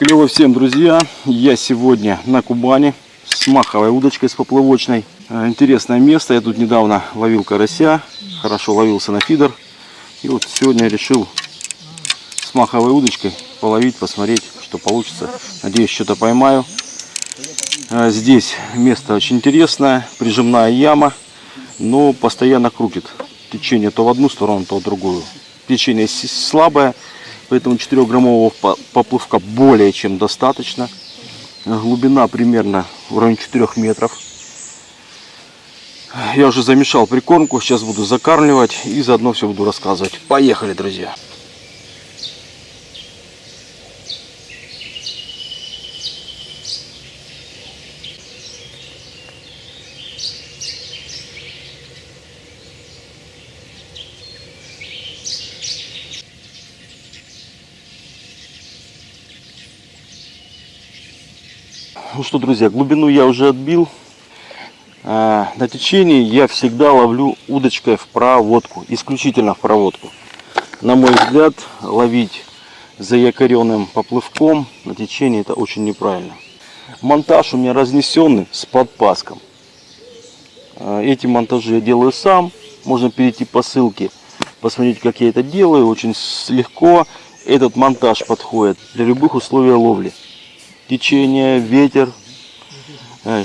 Клево всем, друзья! Я сегодня на Кубани с маховой удочкой с поплавочной. Э, Интересное место. Я тут недавно ловил карася, хорошо ловился на фидер. И вот сегодня решил с маховой удочкой половить, посмотреть, что получится. Надеюсь, что-то поймаю. Э, Здесь место очень интересное, прижимная яма, но постоянно крутит течение то в одну сторону, то в другую. Течение слабое, поэтому 4-граммового по- поплывка более чем достаточно. Глубина примерно в районе 4 метров. Я уже замешал прикормку, сейчас буду закармливать и заодно все буду рассказывать. Поехали, друзья! Ну что, друзья, глубину я уже отбил. А, На течении я всегда ловлю удочкой в проводку, исключительно в проводку. На мой взгляд, ловить за якоренным поплывком на течении это очень неправильно. Монтаж у меня разнесенный с подпаском. А, Эти монтажи я делаю сам. Можно перейти по ссылке, посмотреть, как я это делаю. Очень легко. Этот монтаж подходит для любых условий ловли. Течение, ветер, э,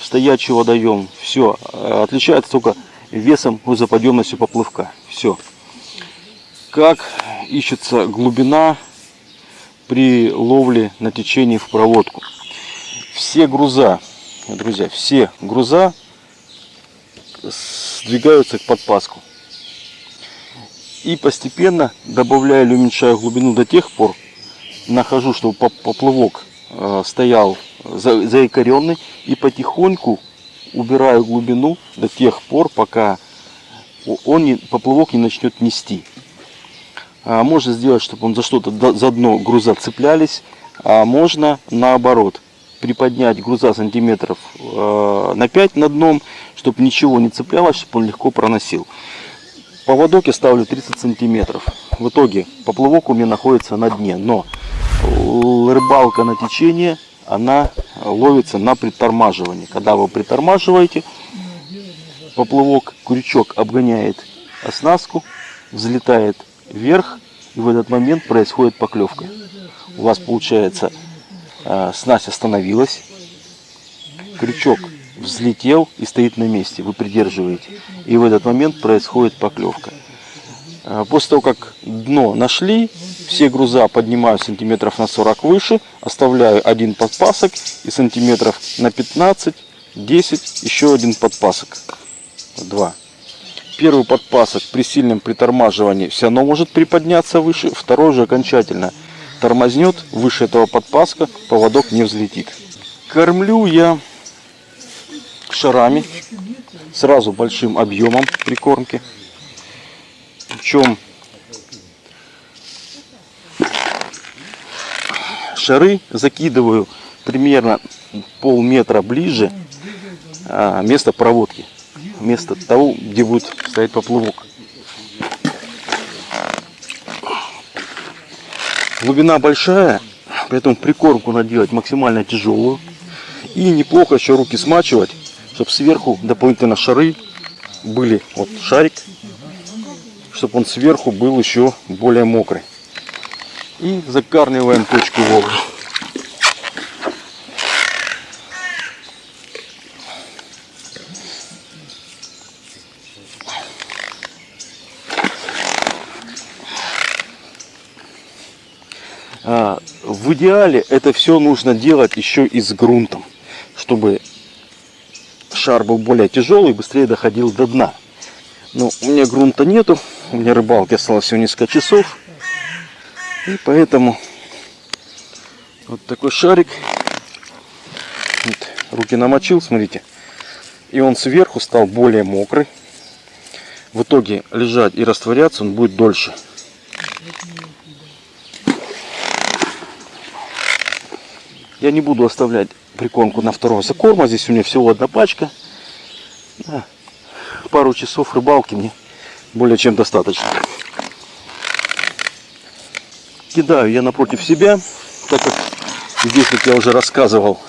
стоячий водоем. Все. Отличается только весом и заподъемностью поплывка. Все. Как ищется глубина при ловле на течении в проводку. Все груза, друзья, все груза сдвигаются к подпаску. И постепенно добавляю или уменьшаю глубину до тех пор, нахожу, поп- поплавок э, стоял за- заикаренный и потихоньку убираю глубину до тех пор, пока он не, поплавок не начнет нести. А можно сделать, чтобы он за что-то за дно груза цеплялись, а можно наоборот приподнять груза сантиметров э, на 5 над дном, чтобы ничего не цеплялось, чтобы он легко проносил. Поводок я ставлю 30 сантиметров. В итоге поплавок у меня находится на дне, но рыбалка на течение, она ловится на притормаживании. Когда вы притормаживаете, поплавок, крючок обгоняет оснастку, взлетает вверх, и в этот момент происходит поклевка. У вас получается э, снасть остановилась, крючок взлетел и стоит на месте, вы придерживаете. И в этот момент происходит поклевка. Э, После того, как дно нашли, все груза поднимаю сантиметров на 40 выше, оставляю один подпасок и сантиметров на 15, 10 еще один подпасок. Два. Первый подпасок при сильном притормаживании все равно может приподняться выше, второй же окончательно тормознет выше этого подпаска, поводок не взлетит. Кормлю я шарами, сразу большим объемом прикормки. Причем шары закидываю примерно полметра ближе а, место проводки. Место того, где будет стоять поплавок. Глубина большая, поэтому прикормку надо делать максимально тяжелую. И неплохо еще руки смачивать, чтобы сверху дополнительно шары были. Вот шарик, чтобы он сверху был еще более мокрый. И закармливаем точку ловли. А, В идеале это все нужно делать еще и с грунтом, чтобы шар был более тяжелый и быстрее доходил до дна. Но у меня грунта нету, у меня рыбалки осталось всего несколько часов. И поэтому вот такой шарик. Вот, руки намочил, смотрите. И он сверху стал более мокрый. В итоге лежать и растворяться он будет дольше. Я не буду оставлять прикормку на второго закорма. Здесь у меня всего одна пачка. Пару часов рыбалки мне более чем достаточно. Кидаю я напротив себя так как здесь, как я уже рассказывал,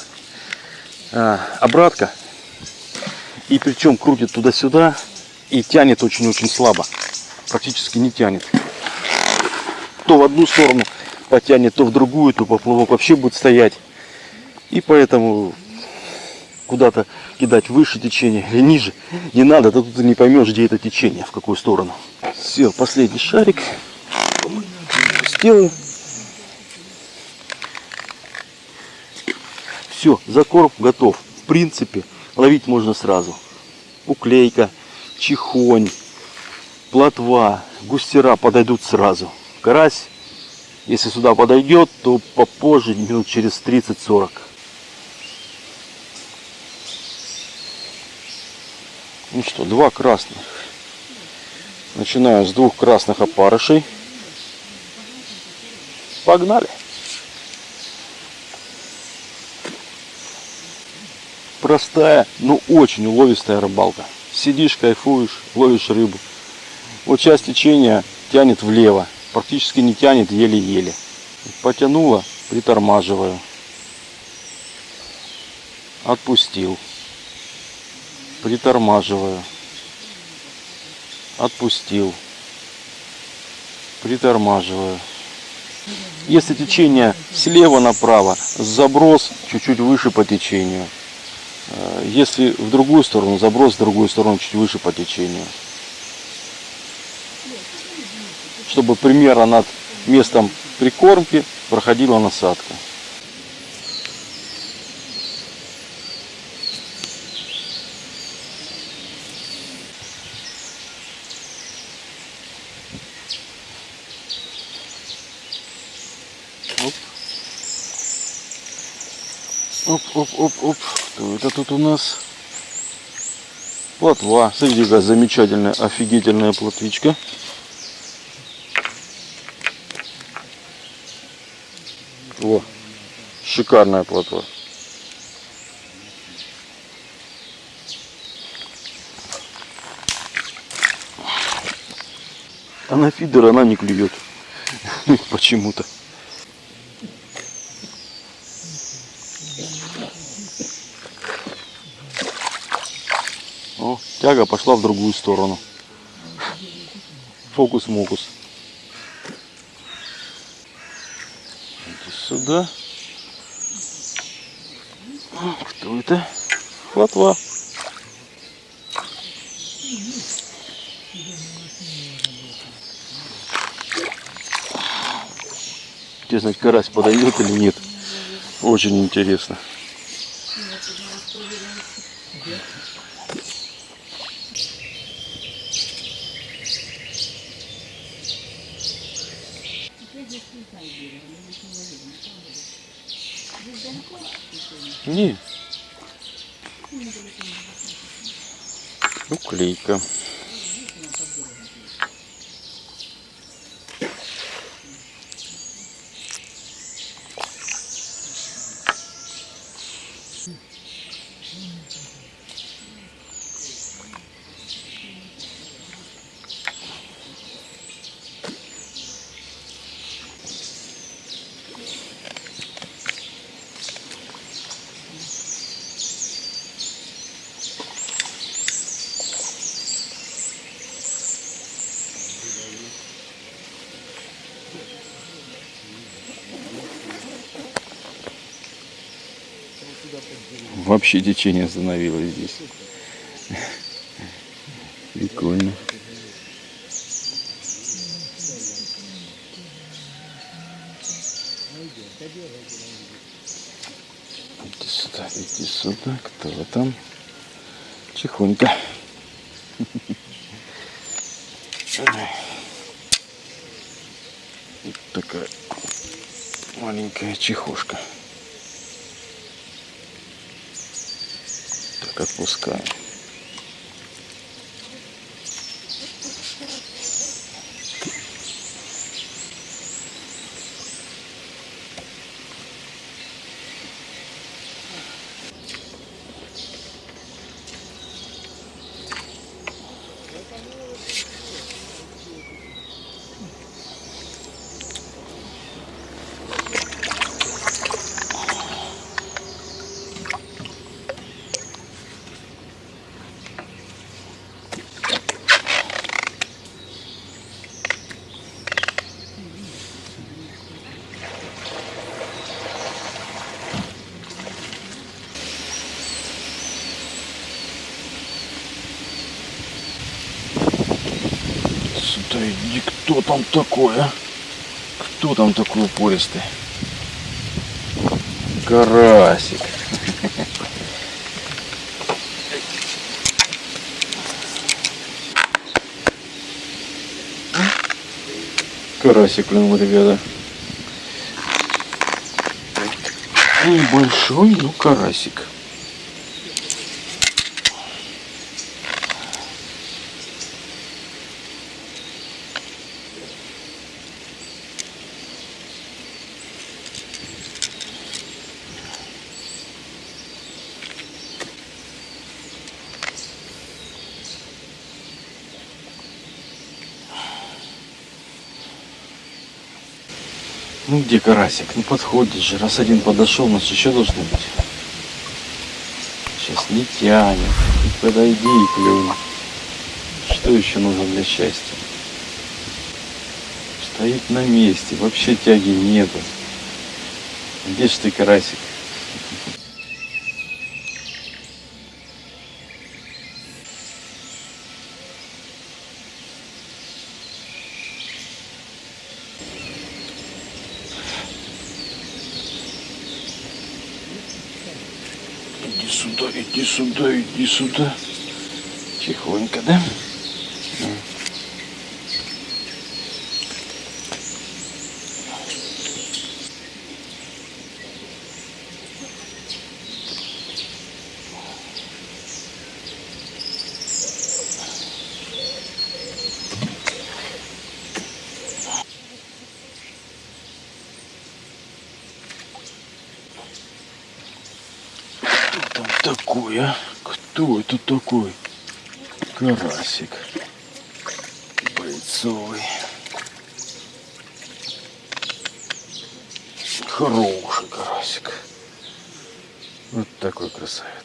а, обратка. И причем крутит туда-сюда и тянет очень-очень слабо. Практически не тянет. То в одну сторону потянет, то в другую, то поплавок вообще будет стоять. И поэтому куда-то кидать выше течения или ниже не надо, то тут ты не поймешь, где это течение, в какую сторону. Все, последний шарик. Сделаю. Все, закорм готов. В принципе, ловить можно сразу. Уклейка, чихонь, плотва, густера подойдут сразу. Карась, если сюда подойдет, то попозже, минут через 30-40. Ну что, два красных. Начинаю с двух красных опарышей. Погнали. Простая, но очень уловистая рыбалка. Сидишь, кайфуешь, ловишь рыбу. Вот часть течения тянет влево. Практически не тянет, еле-еле. Потянула, притормаживаю. Отпустил. Притормаживаю. Отпустил. Притормаживаю. Если течение слева направо, заброс чуть-чуть выше по течению. Э, Если в другую сторону, заброс в другую сторону чуть выше по течению. Чтобы примерно над местом прикормки проходила насадка. Оп, оп, оп, оп. Кто это тут у нас? Плотва. Смотрите, какая замечательная, офигительная плотвичка. Во, шикарная плотва. А на фидер она не клюет. Почему-то. Тяга пошла в другую сторону. Фокус-мокус. Сюда. Кто это? Хватва. Интересно, карась подойдет или нет. Очень интересно. Не. Уклейка. Вообще течение остановилось здесь. Прикольно. Иди сюда, иди сюда. Кто там? Тихонько. Вот такая маленькая чехушка. Так, там такой, а? Кто там такой упористый? Карасик. Карасик клюнул, ребята. Небольшой, но карасик. Ну где карасик? Ну подходит же. Раз один подошел, значит еще должны быть. Сейчас не тянет. Подойди и клюнь. Что еще нужно для счастья? Стоит на месте. Вообще тяги нету. Где ж ты, карасик? Иди сюда, иди сюда, иди сюда. Тихонько, да? Такой, а? Кто это такой? Карасик. Бойцовый. Хороший карасик. Вот такой красавец.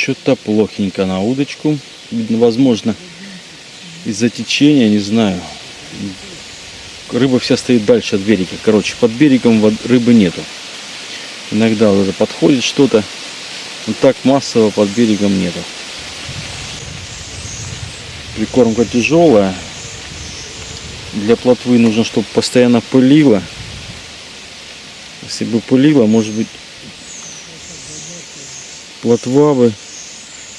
Что-то плохенько на удочку. Возможно, из-за течения, не знаю. Рыба вся стоит дальше от берега. Короче, под берегом рыбы нету. Иногда вот это подходит что-то. Но так массово под берегом нету. Прикормка тяжелая. Для плотвы нужно, чтобы постоянно пылило. Если бы пылило, может быть, плотва бы,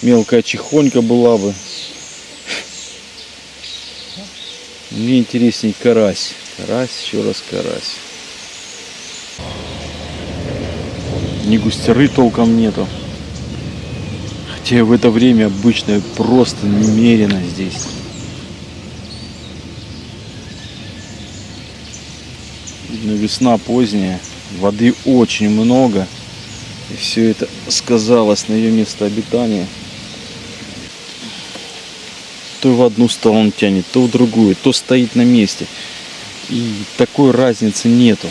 мелкая чехонька была бы. Мне интересней карась. Карась, еще раз карась. Ни густеры толком нету. Хотя в это время обычно просто немерено здесь. Видно, весна поздняя, воды очень много. И все это сказалось на ее место обитания. То в одну сторону тянет, то в другую, то стоит на месте. И такой разницы нету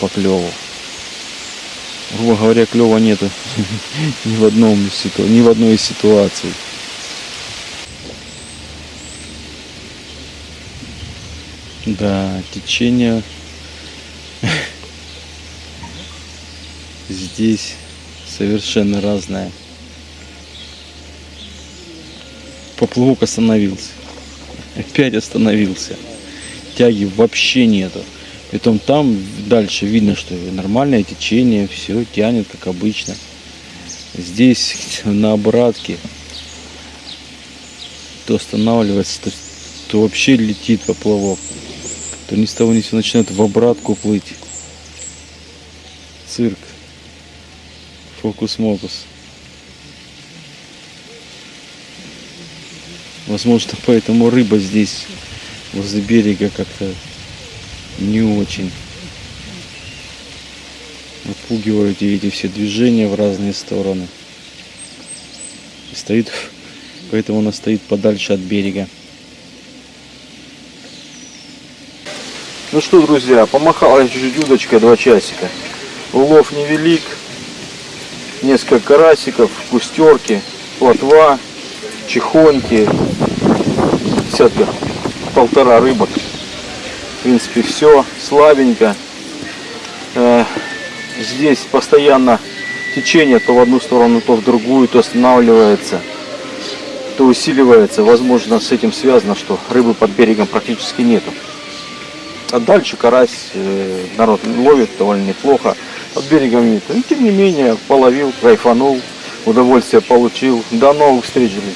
по клеву. Грубо говоря, клева нету ни в одном из ни в одной из ситуаций. Да, течение здесь совершенно разное. Поплавок остановился. Опять остановился. Тяги вообще нету. Притом там дальше видно, что нормальное течение, все тянет как обычно. Здесь на обратке то останавливается, то, то вообще летит поплавок, то ни с того ни сего начинает в обратку плыть. Цирк. Фокус-мокус. Возможно, поэтому рыба здесь возле берега как-то не очень. Отпугивают и эти все движения в разные стороны. И стоит, поэтому она стоит подальше от берега. Ну что, друзья, помахала чуть-чуть удочка два часика. Улов невелик. Несколько карасиков, кустерки, плотва, чехоньки, десятка полтора рыбок. В принципе, все слабенько. Э, Здесь постоянно течение то в одну сторону, то в другую, то останавливается, то усиливается. Возможно, с этим связано, что рыбы под берегом практически нету. А дальше карась э, народ ловит довольно неплохо. Под берегом нет. Но, тем не менее, половил, кайфанул, удовольствие получил. До новых встреч, друзья.